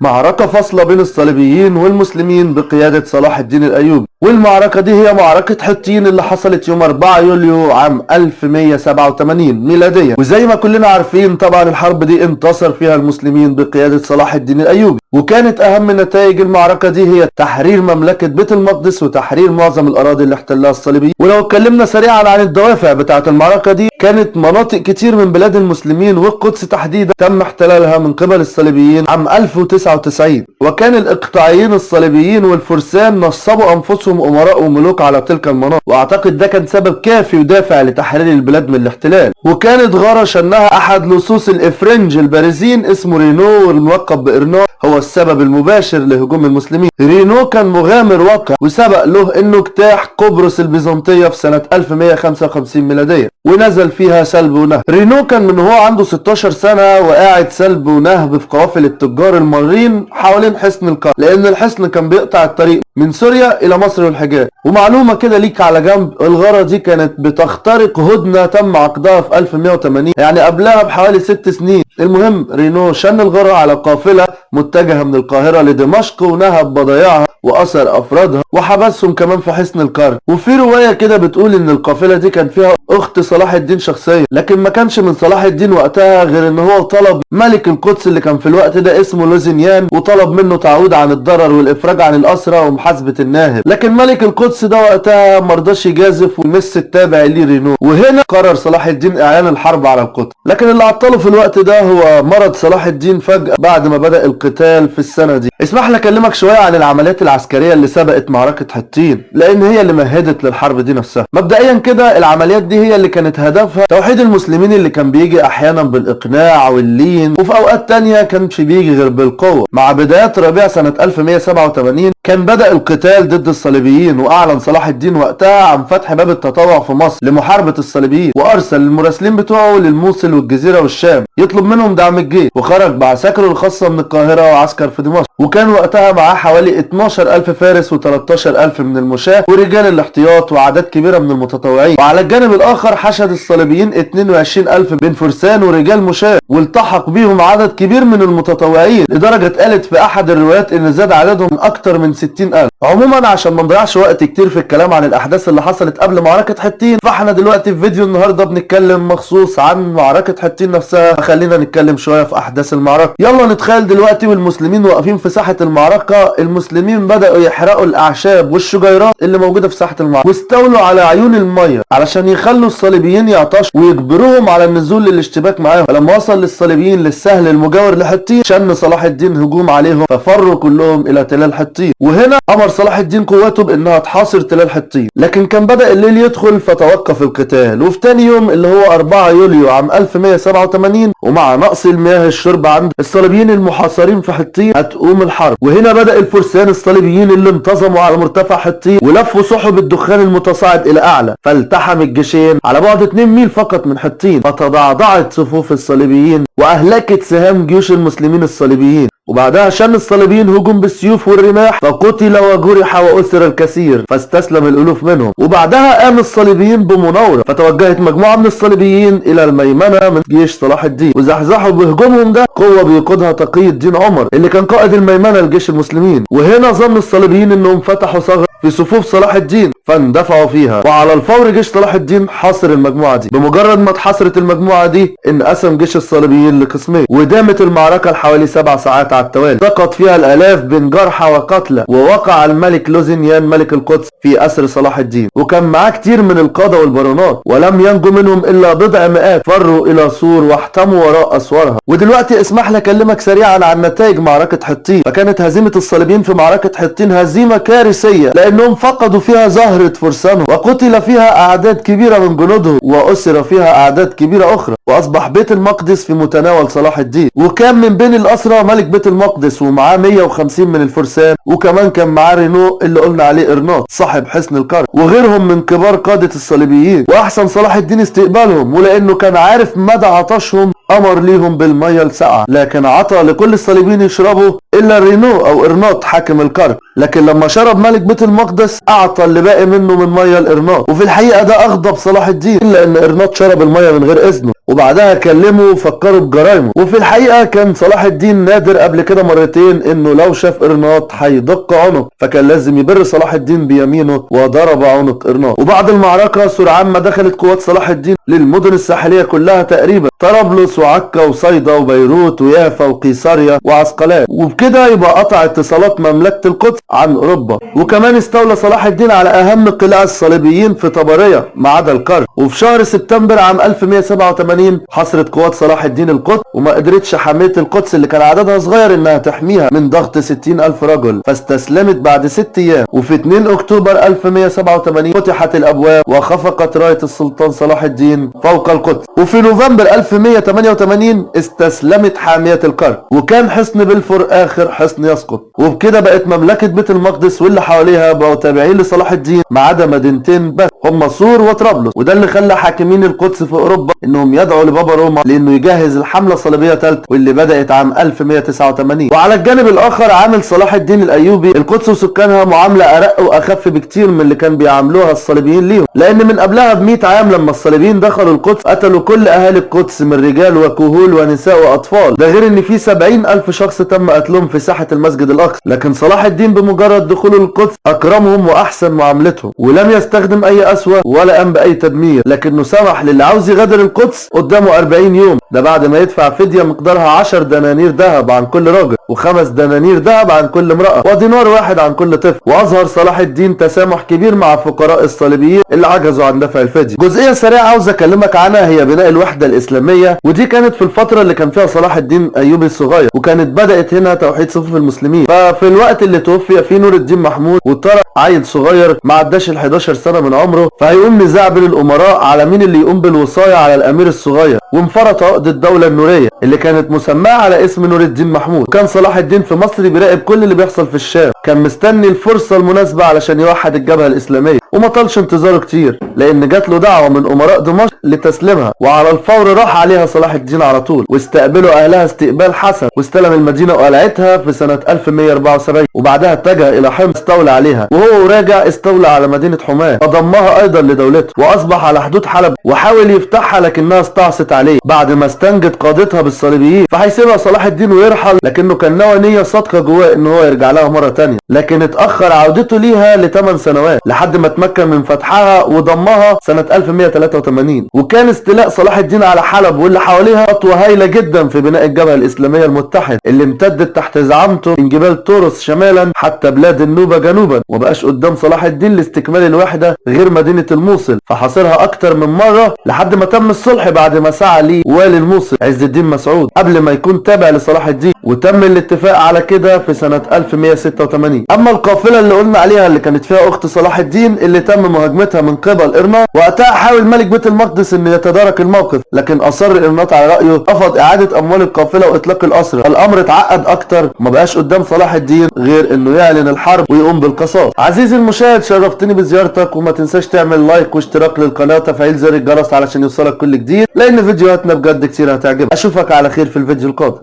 معركة فاصلة بين الصليبيين والمسلمين بقيادة صلاح الدين الأيوبي. والمعركة دي هي معركة حطين اللي حصلت يوم 4 يوليو عام 1187 ميلاديا وزي ما كلنا عارفين طبعا الحرب دي انتصر فيها المسلمين بقيادة صلاح الدين الأيوبي. وكانت أهم نتائج المعركة دي هي تحرير مملكة بيت المقدس وتحرير معظم الأراضي اللي احتلها الصليبيين. ولو اتكلمنا سريعا عن الدوافع بتاعة المعركة دي كانت مناطق كتير من بلاد المسلمين والقدس تحديدا تم احتلالها من قبل الصليبيين عام 1099 وكان الإقطاعيين الصليبيين والفرسان نصبوا أنفسهم أمراء وملوك على تلك المناطق. وأعتقد ده كان سبب كافي ودافع لتحرير البلاد من الاحتلال. وكانت غارة شنها أحد لصوص الإفرنج البارزين اسمه رينو والملقب بأرناط. هو السبب المباشر لهجوم المسلمين. رينو كان مغامر وقح وسبق له إنه اجتاح قبرص البيزنطية في سنة 1155 ميلادية ونزل فيها سلب ونهب رينو كان من هو عنده 16 سنة وقاعد سلب ونهب في قوافل التجار المارين حوالين حصن القاهرة لأن الحصن كان بيقطع الطريق من سوريا إلى مصر والحجاز. ومعلومة كده ليك على جنب الغارة دي كانت بتخترق هدنة تم عقدها في 1180 يعني قبلها بحوالي ست سنين. المهم رينو شن الغارة على قافلة متجهة من القاهرة لدمشق ونهب بضايعها وأسر أفرادها وحبسهم كمان في حصن القرن وفي رواية كده بتقول إن القافلة دي كان فيها أخت صلاح الدين شخصيا لكن ما كانش من صلاح الدين وقتها غير إن هو طلب ملك القدس اللي كان في الوقت ده اسمه لوزينيان وطلب منه تعويض عن الضرر والإفراج عن الأسرى ومحاسبة الناهب. لكن ملك القدس ده وقتها مرضاش يجازف ويمس التابع ليه رينو. وهنا قرر صلاح الدين إعلان الحرب على القدس. لكن اللي عطله في الوقت ده هو مرض صلاح الدين فجأة بعد ما بدأ القتال في السنة دي. اسمح لي أكلمك شوية عن العمليات العسكرية اللي سبقت معركة حطين لأن هي اللي مهدت للحرب دي نفسها. مبدئيا كده العمليات دي هي اللي كانت هدفها توحيد المسلمين اللي كان بيجي أحيانا بالإقناع واللين وفي أوقات تانية كانش بيجي غير بالقوة. مع بدايات ربيع سنة 1187 كان بدأ القتال ضد الصليبيين وأعلن صلاح الدين وقتها عن فتح باب التطوع في مصر لمحاربة الصليبيين وأرسل المراسلين بتوعه للموصل والجزيرة والشام يطلب منهم دعم الجيش وخرج بعساكره الخاصة من القاهرة وعسكر في دمشق. وكان وقتها معاه حوالي 12000 فارس و13000 من المشاة ورجال الاحتياط وأعداد كبيرة من المتطوعين. وعلى الجانب الآخر حشد الصليبيين 22000 من فرسان ورجال مشاة والتحق بيهم عدد كبير من المتطوعين لدرجة اتقالت في أحد الروايات إن زاد عددهم أكتر من 60000 عموما عشان ما نضيعش وقت كتير في الكلام عن الأحداث اللي حصلت قبل معركة حطين فإحنا دلوقتي في فيديو النهاردة بنتكلم مخصوص عن معركة حطين نفسها. خلينا نتكلم شوية في أحداث المعركة. يلا نتخيل دلوقتي والمسلمين واقفين في ساحة المعركة. المسلمين بدأوا يحرقوا الأعشاب والشجيرات اللي موجودة في ساحة المعركة. واستولوا على عيون المية علشان يخلوا الصليبيين يعطشوا ويجبروهم على النزول للاشتباك معاهم. فلما وصل للصليبيين للسهل المجاور لحطين شن صلاح الدين هجوم عليهم ففروا كلهم إلى تلال حطين. وهنا أمر صلاح الدين قواته بأنها تحاصر تلال حطين. لكن كان بدأ الليل يدخل فتوقف القتال. وفي تاني يوم اللي هو 4 يوليو عام 1187 ومع نقص المياه الشرب عند الصليبيين المحاصرين في حطين هتقوم الحرب. وهنا بدأ الفرسان الصليبيين اللي انتظموا على مرتفع حطين ولفوا سحب الدخان المتصاعد إلى أعلى فالتحم الجيشين على بعد 2 ميل فقط من حطين فتضعضعت صفوف الصليبيين وأهلكت سهام جيوش المسلمين الصليبيين. وبعدها شن الصليبيين هجوم بالسيوف والرماح فقتل وجرح وأسر الكثير فاستسلم الألوف منهم. وبعدها قام الصليبيين بمناورة فتوجهت مجموعة من الصليبيين إلى الميمنة من جيش صلاح الدين. وزحزحوا بهجومهم ده قوة بيقودها تقي الدين عمر اللي كان قائد الميمنة لجيش المسلمين. وهنا ظن الصليبيين إنهم فتحوا ثغرة في صفوف صلاح الدين فاندفعوا فيها. وعلى الفور جيش صلاح الدين حاصر المجموعة دي. بمجرد ما اتحصرت المجموعة دي انقسم جيش الصليبيين لقسمين. ودامت المعركة لحوالي سبع ساعات على التوالي. سقط فيها الألاف بين جرحى وقتلى. ووقع الملك لوزينيان ملك القدس في أسر صلاح الدين. وكان معاه كتير من القادة والبارونات ولم ينجو منهم إلا بضع مئات. فروا إلى سور واحتموا وراء أسوارها. ودلوقتي اسمح لي أكلمك سريعا عن نتائج معركة حطين. فكانت هزيمة الصليبيين في معركة حطين هزيمة كارثية. لأنهم فقدوا فيها زهرة فرسانهم وقتل فيها أعداد كبيرة من جنودهم وأسر فيها أعداد كبيرة أخرى وأصبح بيت المقدس في متناول صلاح الدين. وكان من بين الأسرى ملك بيت المقدس ومعاه 150 من الفرسان وكمان كان معاه رينو اللي قلنا عليه إرناط صاحب حصن القرن وغيرهم من كبار قادة الصليبيين. وأحسن صلاح الدين استقبالهم ولأنه كان عارف مدى عطشهم أمر ليهم بالمية الساقعة. لكن عطى لكل الصليبيين يشربوا إلا رينو أو إرناط حاكم الكرك لكن لما شرب ملك بيت المقدس أعطى اللي باقي منه من مية الإرناط. وفي الحقيقة ده أغضب صلاح الدين إلا إن إرناط شرب المية من غير إذنه وبعدها كلمه وفكروا بجرايمه وفي الحقيقة كان صلاح الدين نادر قبل كده مرتين إنه لو شاف إرناط هيدق عنق فكان لازم يبر صلاح الدين بيمينه وضرب عنق إرناط. وبعد المعركة سرعان ما دخلت قوات صلاح الدين للمدن الساحلية كلها تقريبا. طرابلس وعكا وصيدا وبيروت ويافا وقيصريا وعسقلان. وبكده يبقى قطع اتصالات مملكة القدس عن أوروبا. وكمان استولى صلاح الدين على أهم قلاع الصليبيين في طبرية ما عدا الكرك وفي شهر سبتمبر عام 1187 حاصرت قوات صلاح الدين القدس وما قدرتش حاميه القدس اللي كان عددها صغير إنها تحميها من ضغط 60 ألف رجل. فاستسلمت بعد ست أيام. وفي 2 أكتوبر 1187 فتحت الأبواب وخفقت راية السلطان صلاح الدين فوق القدس. وفي نوفمبر 1188 استسلمت حامية الكرك وكان حصن بلفور آخر حصن يسقط. وبكده بقت مملكة بيت المقدس واللي حواليها بقوا تابعين لصلاح الدين ما عدا مدينتين بس. هم صور وطرابلس. وده اللي خلى حاكمين القدس في أوروبا إنهم يدعوا لبابا روما لأنه يجهز الحملة الصليبية ثالثه واللي بدأت عام 1189 وعلى الجانب الآخر عامل صلاح الدين الأيوبي. القدس وسكانها معاملة أرق وأخف بكتير من اللي كان بيعاملوها الصليبيين ليهم. لأن من قبلها ب 100 عام لما الصليبيين دخلوا القدس قتلوا كل أهالي القدس من رجال وكهول ونساء وأطفال. ده غير إن في 70 ألف شخص تم قتلهم في ساحة المسجد الأقصى. لكن صلاح الدين بمجرد دخوله القدس أكرمهم وأحسن معاملتهم ولم يستخدم أي أسوة ولا قام بأي تدمير لكنه سمح للي عاوز يغادر القدس قدامه 40 يوم. ده بعد ما يدفع فدية مقدارها 10 دنانير ذهب عن كل راجل وخمس دنانير ذهب عن كل امرأة ودينار واحد عن كل طفل. واظهر صلاح الدين تسامح كبير مع فقراء الصليبيين اللي عجزوا عن دفع الفدية. جزئية سريعة عاوز أكلمك عنها هي بناء الوحدة الإسلامية ودي كانت في الفترة اللي كان فيها صلاح الدين ايوبي الصغير وكانت بدأت هنا توحيد صفوف المسلمين. ففي الوقت اللي توفي فيه نور الدين محمود وطرق عيل صغير ما عداش ال 11 سنة من عمره فهيقوم نزاع بين الأمراء على مين اللي يقوم بالوصاية على الأمير الصغير. وانفرط عقد الدولة النورية اللي كانت مسماة على اسم نور الدين محمود. كان صلاح الدين في مصر بيراقب كل اللي بيحصل في الشام كان مستني الفرصة المناسبة علشان يوحد الجبهة الإسلامية. وما طالش انتظاره كتير لأن جات له دعوة من أمراء دمشق لتسليمها. وعلى الفور راح عليها صلاح الدين على طول واستقبلوا أهلها استقبال حسن واستلم المدينة وقلعتها في سنة 1174 وبعدها اتجه إلى حمص استولى عليها وهو راجع استولى على مدينة حماه وضمها أيضا لدولته وأصبح على حدود حلب وحاول يفتحها لكنها استعصت عليه. بعد ما استنجد قادتها بالصليبيين فهيسيبها صلاح الدين ويرحل لكنه كان ناوي نية صادقة جواه إن هو يرجع لها مرة تانية. لكن اتأخر عودته ليها لثمان سنوات لحد ما تمكن من فتحها وضمها سنة 1183 وكان استيلاء صلاح الدين على حلب واللي حواليها خطوة هايلة جدا في بناء الجبهه الإسلامية المتحدة اللي امتدت تحت زعامته من جبال طورس شمالا حتى بلاد النوبة جنوبا. وبقاش قدام صلاح الدين لاستكمال الوحدة غير مدينة الموصل فحاصرها أكتر من مرة لحد ما تم الصلح بعد ما سعى ليه والي الموصل عز الدين مسعود. قبل ما يكون تابع لصلاح الدين وتم الاتفاق على كده في سنة 1186 أما القافلة اللي قلنا عليها اللي كانت فيها أخت صلاح الدين اللي تم مهاجمتها من قبل ارناط وقتها حاول ملك بيت المقدس انه يتدارك الموقف لكن أصر إرناط على رأيه رفض إعادة أموال القافلة وإطلاق الاسرى الأمر اتعقد أكتر وما بقاش قدام صلاح الدين غير إنه يعلن الحرب ويقوم بالقصاص. عزيزي المشاهد شرفتني بزيارتك وما تنساش تعمل لايك واشتراك للقناة وتفعيل زر الجرس علشان يوصلك كل جديد. لأن فيديوهاتنا بجد كتير هتعجبك. أشوفك على خير في الفيديو القادم.